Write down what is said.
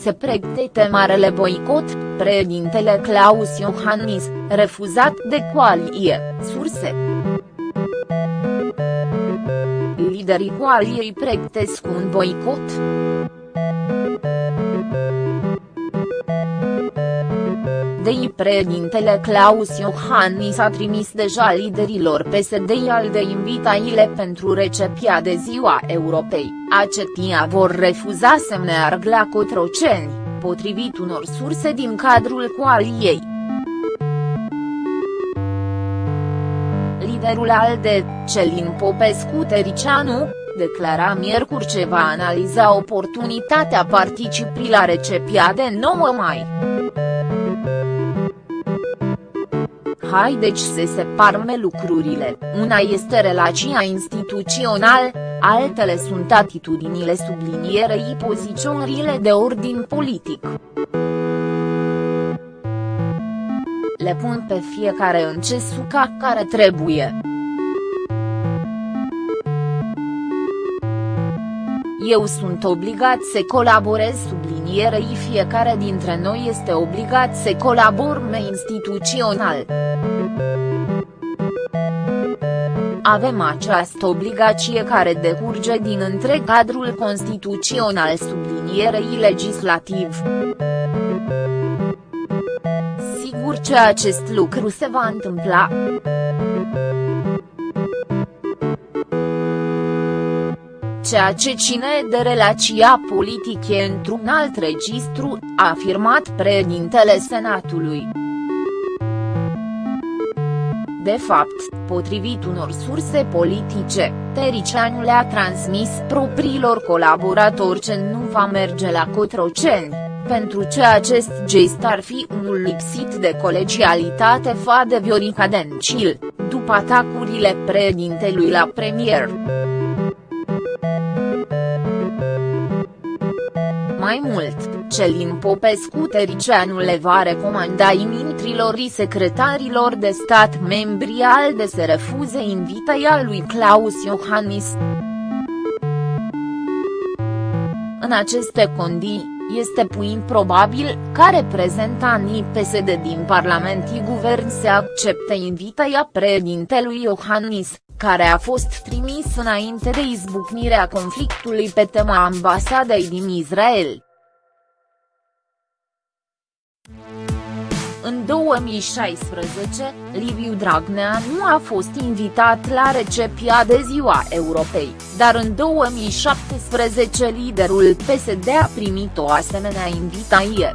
se pregătește marele boicot, președintele Claus Iohannis, refuzat de coalie, surse. Liderii coaliei pregătesc un boicot. PSD președintele Claus Iohannis a trimis deja liderilor PSD al de invitaile pentru recepția de ziua Europei, acetia vor refuza să meargă la Cotroceni, potrivit unor surse din cadrul coaliei. Liderul ALDE, Celin Popescu Tericianu, declara miercuri ce va analiza oportunitatea participării la recepția de 9 mai. Haideți să separăm lucrurile, una este relația instituțională, altele sunt atitudinile sublinierei poziționările de ordin politic. Le pun pe fiecare în ce suca care trebuie. Eu sunt obligat să colaborez sublinierei fiecare dintre noi este obligat să colaborăm instituțional. Avem această obligație care decurge din întreg cadrul constituțional sublinierei legislativ. Sigur că acest lucru se va întâmpla. Ceea ce ține de relația politică într-un alt registru, a afirmat președintele Senatului. De fapt, potrivit unor surse politice, Tericianu le-a transmis propriilor colaboratori ce nu va merge la Cotroceni, pentru ce acest gest ar fi unul lipsit de colegialitate fa de Viorica Dencil, după atacurile președintelui la premier. Mai mult, Celin Popescu Tericianu le va recomanda ministrilor și secretarilor de stat membri al de să refuze invitaia lui Claus Iohannis. În aceste condiții, este puin probabil ca reprezentanii PSD din Parlament și Guvern să accepte invitaia președintelui Iohannis, care a fost trimis înainte de izbucnirea conflictului pe tema ambasadei din Israel. În 2016, Liviu Dragnea nu a fost invitat la recepția de ziua Europei, dar în 2017 liderul PSD a primit o asemenea invitație.